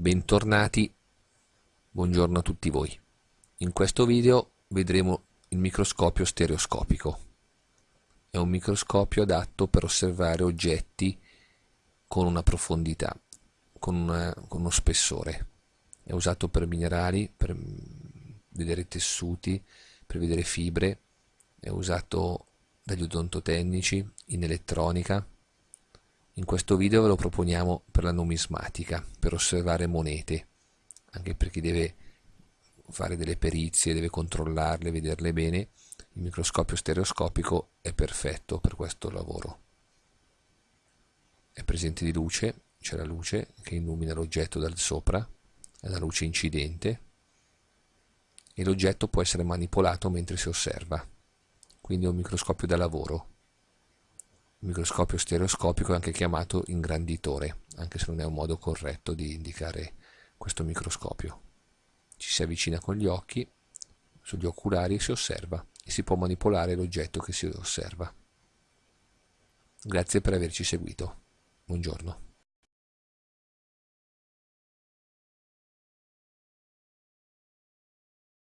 Bentornati, buongiorno a tutti voi. In questo video vedremo il microscopio stereoscopico. È un microscopio adatto per osservare oggetti con una profondità, con, una, con uno spessore. È usato per minerali, per vedere tessuti, per vedere fibre, è usato dagli odontotecnici, in elettronica, in questo video ve lo proponiamo per la numismatica, per osservare monete, anche per chi deve fare delle perizie, deve controllarle, vederle bene, il microscopio stereoscopico è perfetto per questo lavoro. È presente di luce, c'è la luce che illumina l'oggetto dal sopra, è la luce incidente, e l'oggetto può essere manipolato mentre si osserva, quindi è un microscopio da lavoro microscopio stereoscopico è anche chiamato ingranditore, anche se non è un modo corretto di indicare questo microscopio. Ci si avvicina con gli occhi, sugli oculari e si osserva e si può manipolare l'oggetto che si osserva. Grazie per averci seguito. Buongiorno.